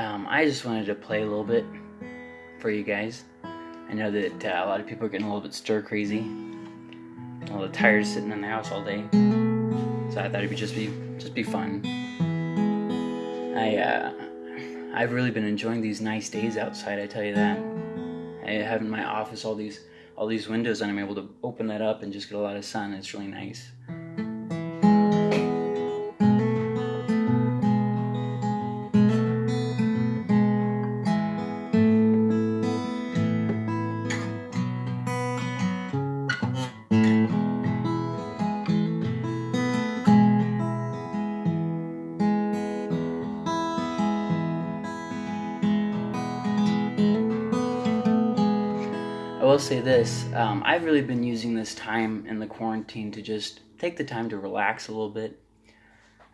Um, I just wanted to play a little bit for you guys. I know that uh, a lot of people are getting a little bit stir crazy, a little tired sitting in the house all day. So I thought it'd be just be just be fun. I uh, I've really been enjoying these nice days outside. I tell you that. I have in my office all these all these windows, and I'm able to open that up and just get a lot of sun. It's really nice. Say this um, I've really been using this time in the quarantine to just take the time to relax a little bit.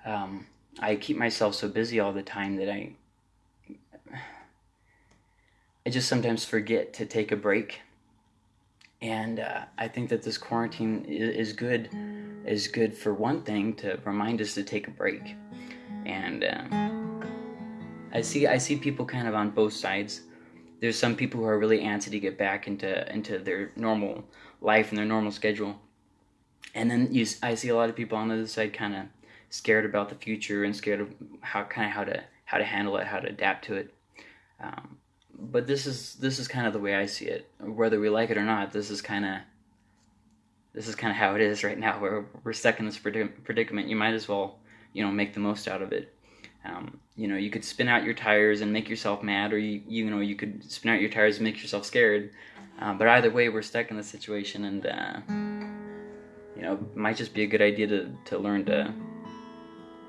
Um, I keep myself so busy all the time that I I just sometimes forget to take a break. And uh, I think that this quarantine is good is good for one thing to remind us to take a break. And um, I see I see people kind of on both sides there's some people who are really antsy to get back into into their normal life and their normal schedule. And then you i see a lot of people on the other side kind of scared about the future and scared of how kind of how to how to handle it how to adapt to it. Um, but this is this is kind of the way i see it. Whether we like it or not this is kind of this is kind of how it is right now. We're, we're stuck in this predicament. You might as well you know make the most out of it um, you know, you could spin out your tires and make yourself mad, or you, you know, you could spin out your tires and make yourself scared. Uh, but either way, we're stuck in this situation, and uh, you know, it might just be a good idea to to learn to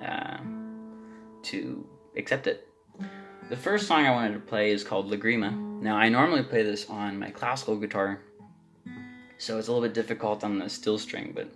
uh, to accept it. The first song I wanted to play is called Lagrima. Now, I normally play this on my classical guitar, so it's a little bit difficult on the steel string, but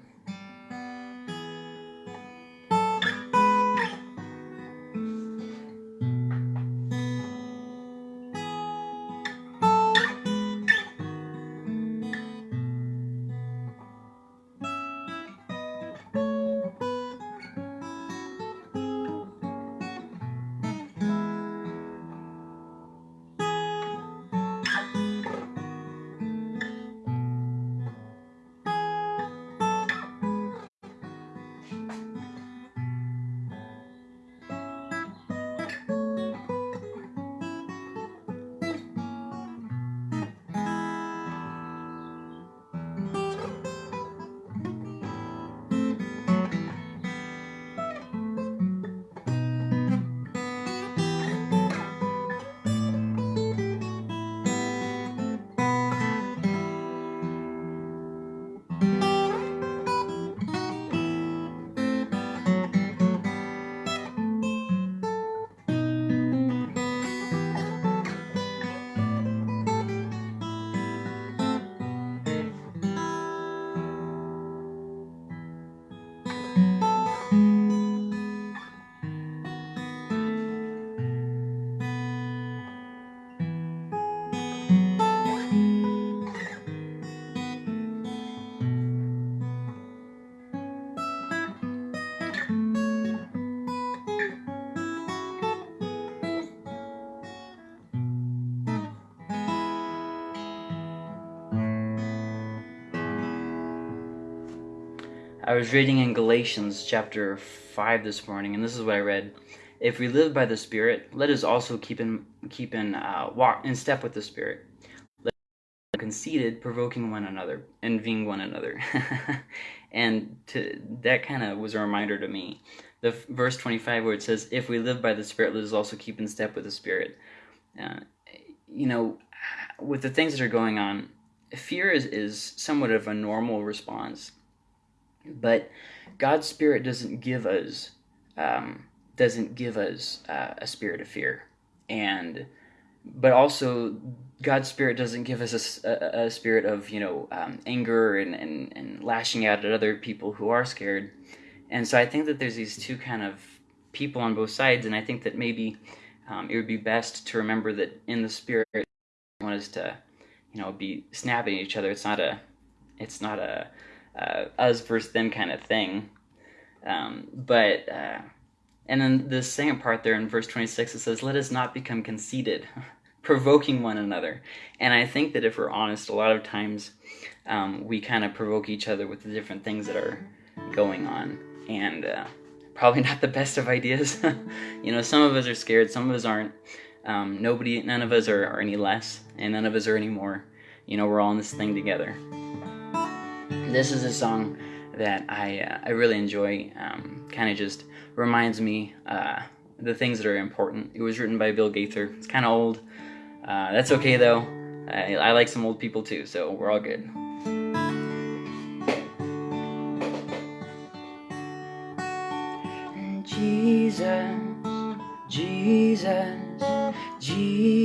I was reading in Galatians chapter 5 this morning, and this is what I read. If we live by the Spirit, let us also keep in keep in uh, walk in step with the Spirit. Let us be conceited, provoking one another, envying one another. and to, that kind of was a reminder to me. The verse 25 where it says, "If we live by the Spirit, let us also keep in step with the Spirit." Uh, you know, with the things that are going on, fear is, is somewhat of a normal response but God's Spirit doesn't give us um, doesn't give us uh, a spirit of fear, and but also God's Spirit doesn't give us a, a, a spirit of you know um, anger and, and and lashing out at other people who are scared. And so I think that there's these two kind of people on both sides, and I think that maybe um, it would be best to remember that in the Spirit, one is to you know be snapping at each other. It's not a it's not a uh, us versus them kind of thing. Um, but uh, And then the second part there in verse 26, it says, Let us not become conceited, provoking one another. And I think that if we're honest, a lot of times um, we kind of provoke each other with the different things that are going on. And uh, probably not the best of ideas. you know, some of us are scared, some of us aren't. Um, nobody, none of us are, are any less, and none of us are any more. You know, we're all in this thing together. This is a song that I uh, I really enjoy. Um, kind of just reminds me uh, the things that are important. It was written by Bill Gaither. It's kind of old. Uh, that's okay though. I, I like some old people too, so we're all good. Jesus, Jesus, Jesus.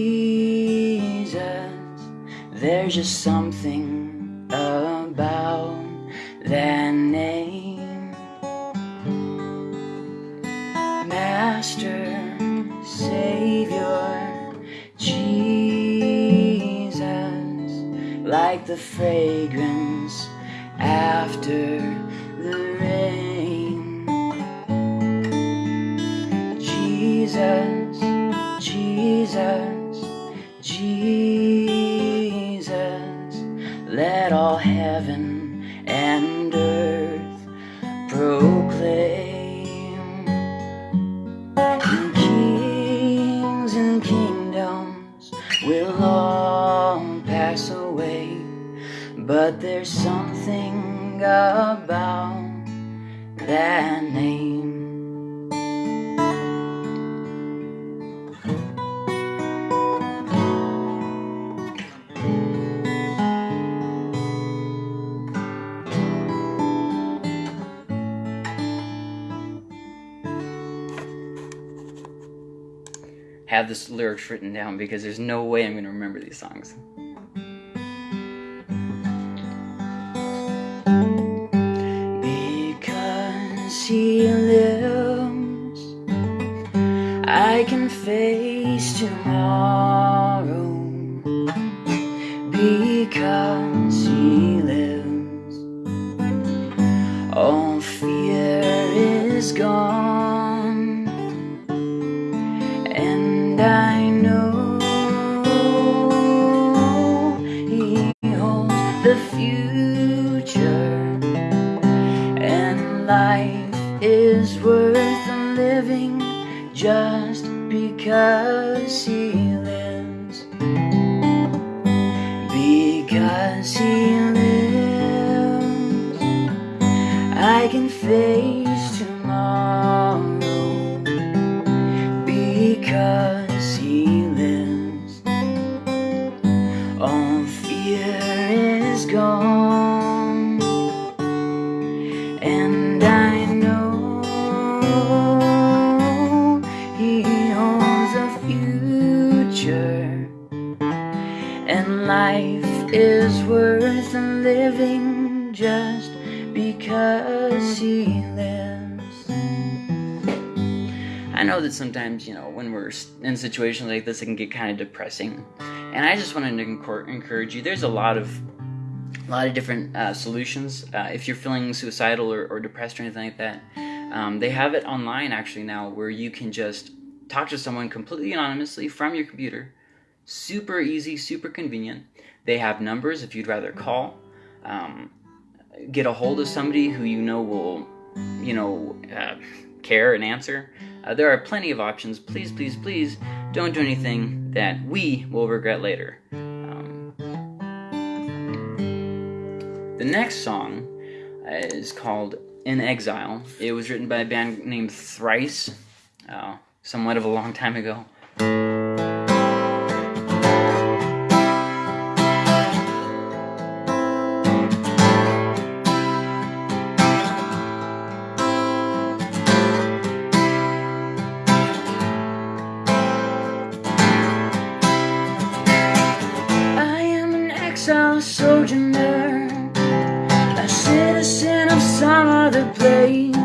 There's just something the fragrance after the rain. Jesus, Jesus, Jesus, Have this lyrics written down because there's no way I'm going to remember these songs. Face tomorrow. Because he lives, all fear is gone. And I know he owns the future, and life is worth living just because know that sometimes, you know, when we're in situations like this, it can get kind of depressing. And I just wanted to encourage you. There's a lot of a lot of different uh, solutions. Uh, if you're feeling suicidal or, or, depressed or anything like that, um, they have it online actually now where you can just talk to someone completely anonymously from your computer. Super easy, super convenient. They have numbers if you'd rather call. Um, get a hold of somebody who you know will, you know, uh, care and answer. Uh, there are plenty of options. Please, please, please don't do anything that we will regret later. The next song is called In Exile. It was written by a band named Thrice, uh, somewhat of a long time ago. Some other place.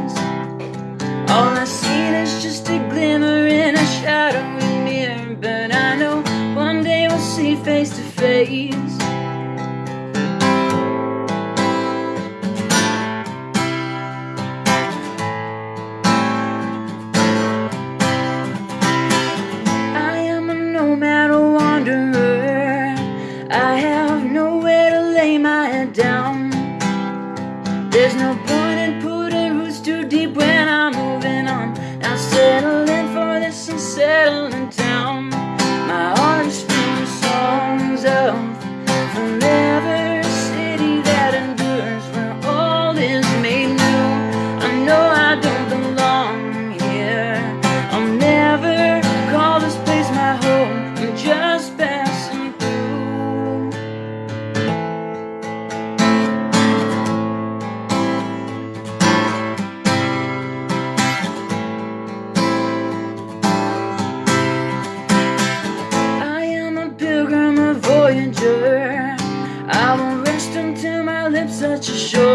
Touch the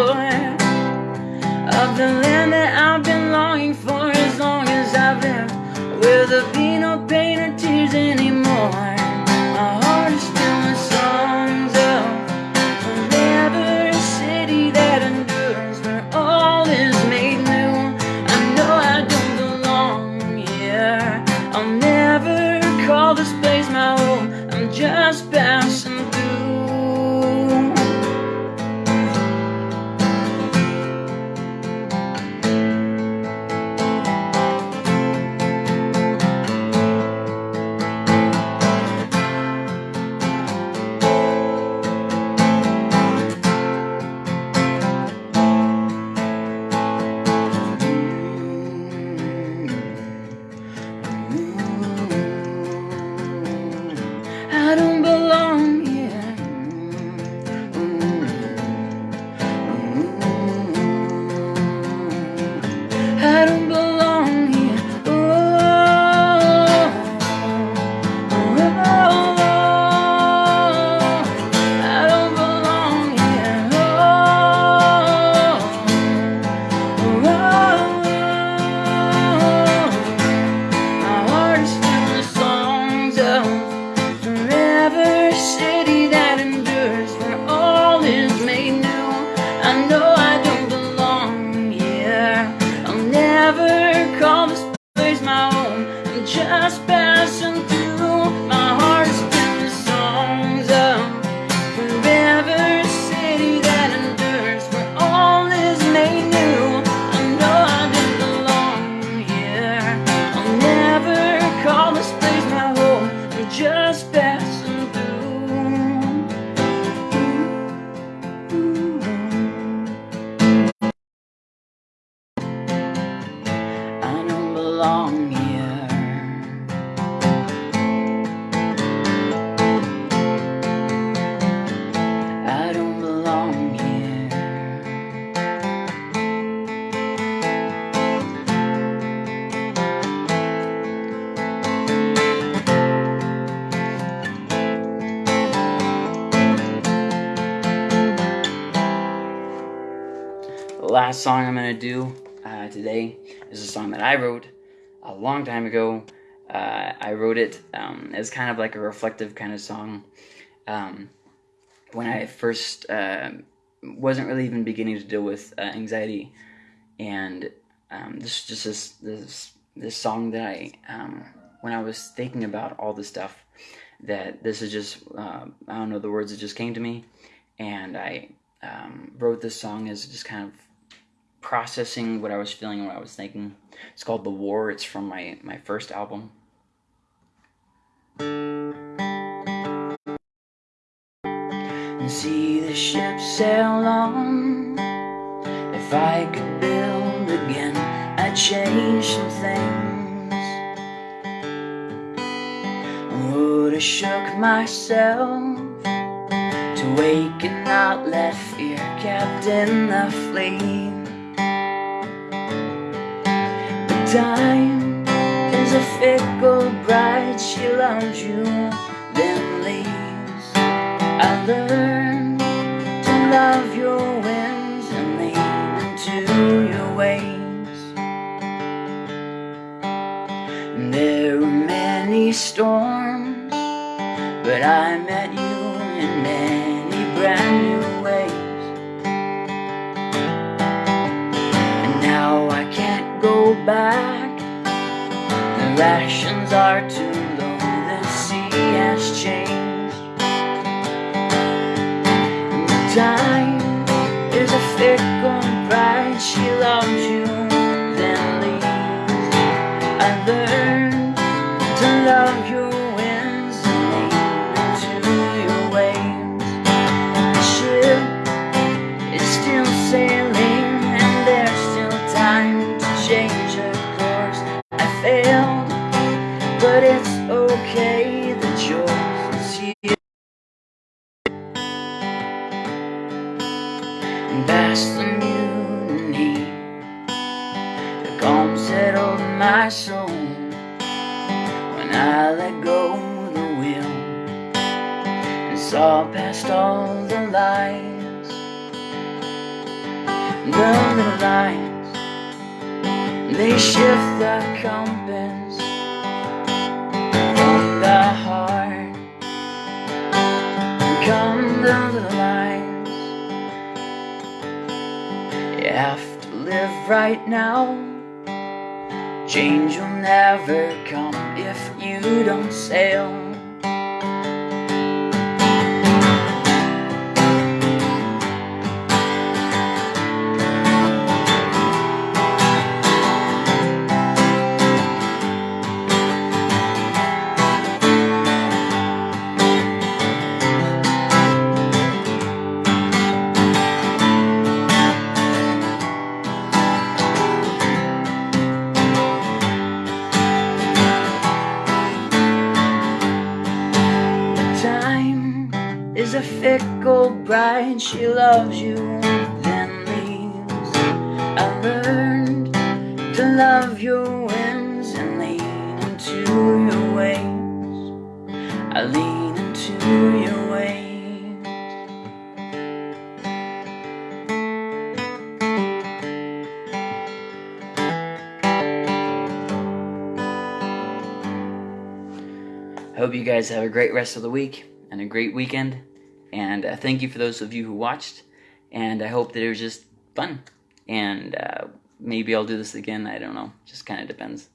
never call this place my home. I'm just passing through. Last song I'm gonna do uh, today is a song that I wrote a long time ago. Uh, I wrote it um, as kind of like a reflective kind of song. Um, when I first uh, wasn't really even beginning to deal with uh, anxiety, and um, this is just this this this song that I um, when I was thinking about all the stuff that this is just uh, I don't know the words that just came to me, and I um, wrote this song as just kind of processing what I was feeling and what I was thinking. It's called The War. It's from my, my first album. And see the ship sail on. If I could build again, I'd change some things. Would have shook myself to wake and not let fear captain the fleet. Time is a fickle bride, she loves you, then leaves. I learned to love your winds and lean into your ways. There were many storms, but I met you in many brand new ways. And now I can't go back. Rations are past all the lies, the lies. They shift the compass from the heart. Come down the lies. You have to live right now. Change will never come if you don't sail. She loves you, then leaves. I learned to love your whims and lean into your ways. I lean into your ways. Hope you guys have a great rest of the week and a great weekend. And uh, thank you for those of you who watched. And I hope that it was just fun. And uh, maybe I'll do this again. I don't know. Just kind of depends.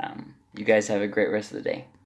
Um, you guys have a great rest of the day.